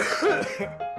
Yeah.